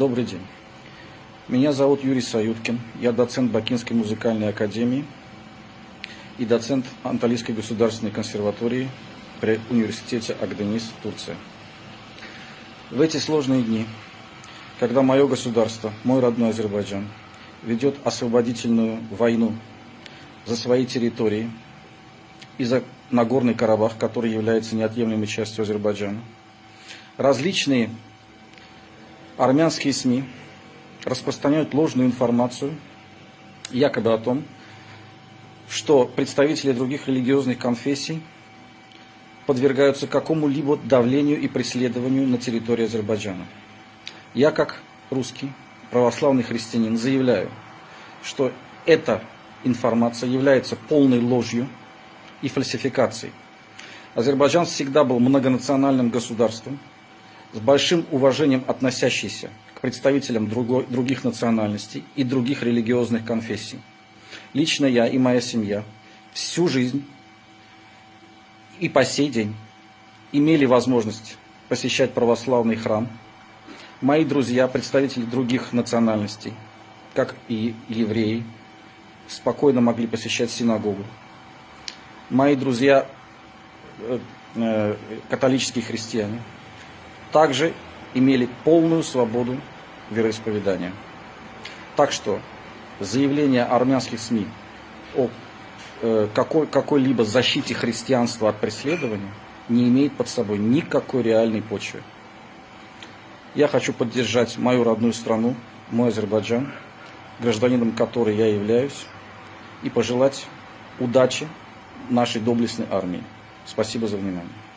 Добрый день. Меня зовут Юрий Саюткин. Я доцент Бакинской музыкальной академии и доцент Анталийской государственной консерватории при университете Агденис, Турция. В эти сложные дни, когда мое государство, мой родной Азербайджан, ведет освободительную войну за свои территории и за Нагорный Карабах, который является неотъемлемой частью Азербайджана, различные армянские СМИ распространяют ложную информацию, якобы о том, что представители других религиозных конфессий подвергаются какому-либо давлению и преследованию на территории Азербайджана. Я, как русский православный христианин, заявляю, что эта информация является полной ложью и фальсификацией. Азербайджан всегда был многонациональным государством, с большим уважением относящийся к представителям другой, других национальностей и других религиозных конфессий. Лично я и моя семья всю жизнь и по сей день имели возможность посещать православный храм. Мои друзья, представители других национальностей, как и евреи, спокойно могли посещать синагогу. Мои друзья, э, э, католические христиане, также имели полную свободу вероисповедания. Так что заявление армянских СМИ о э, какой, какой-либо защите христианства от преследования не имеет под собой никакой реальной почвы. Я хочу поддержать мою родную страну, мой Азербайджан, гражданином которой я являюсь, и пожелать удачи нашей доблестной армии. Спасибо за внимание.